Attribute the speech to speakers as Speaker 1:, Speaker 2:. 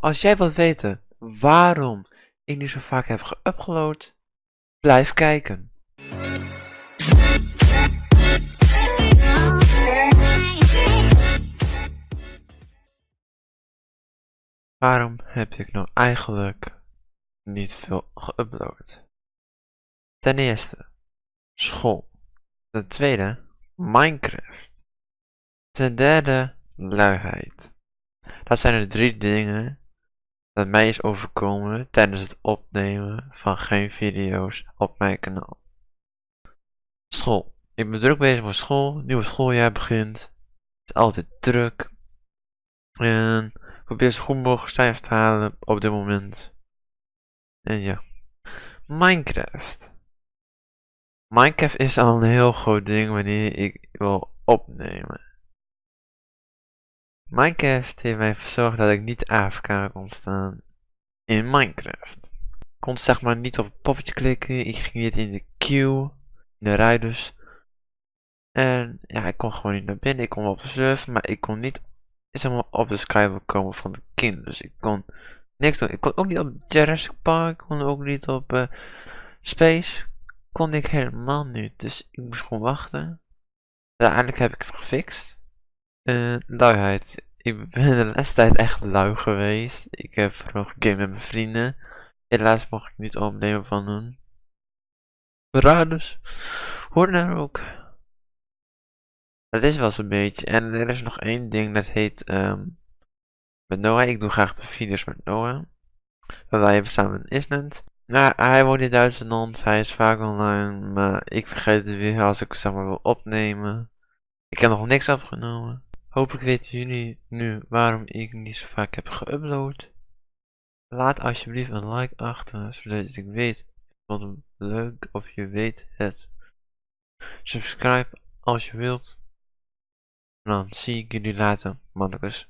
Speaker 1: Als jij wilt weten waarom ik niet zo vaak heb geüpload, blijf kijken. Waarom heb ik nou eigenlijk niet veel geüpload? Ten eerste, school. Ten tweede, Minecraft. Ten derde, luiheid. Dat zijn de drie dingen mij is overkomen tijdens het opnemen van geen video's op mijn kanaal. School. Ik ben druk bezig met school, nieuwe schooljaar begint. Het is altijd druk. En ik probeer zo goed mogelijk cijfers te halen op dit moment. En ja. Minecraft. Minecraft is al een heel groot ding wanneer ik wil opnemen. Minecraft heeft mij verzorgd dat ik niet AFK kon staan in Minecraft. Ik kon zeg maar niet op het poppetje klikken, ik ging niet in de queue, in de rij dus. En ja, ik kon gewoon niet naar binnen, ik kon op de server, maar ik kon niet zeg maar, op de skywalk komen van de kind. Dus ik kon niks doen. Ik kon ook niet op Jurassic Park, kon ook niet op uh, Space. Kon ik helemaal niet, dus ik moest gewoon wachten. Uiteindelijk heb ik het gefixt. Uh, luiheid. Ik ben de laatste tijd echt lui geweest. Ik heb vooral gegamed met mijn vrienden. Helaas mocht ik niet opnemen van hun. Beraders. Hoor nou ook. Dat is wel zo'n beetje. En er is nog één ding dat heet um, met Noah. Ik doe graag de video's met Noah. Wij hebben samen in Island. Nou, hij woont in Duitsland. Hij is vaak online. Maar ik vergeet het weer als ik zeg maar wil opnemen. Ik heb nog niks opgenomen. Hopelijk weten jullie nu waarom ik niet zo vaak heb geüpload. Laat alsjeblieft een like achter, zodat ik weet wat leuk of je weet het. Subscribe als je wilt. En dan zie ik jullie later, mannetjes.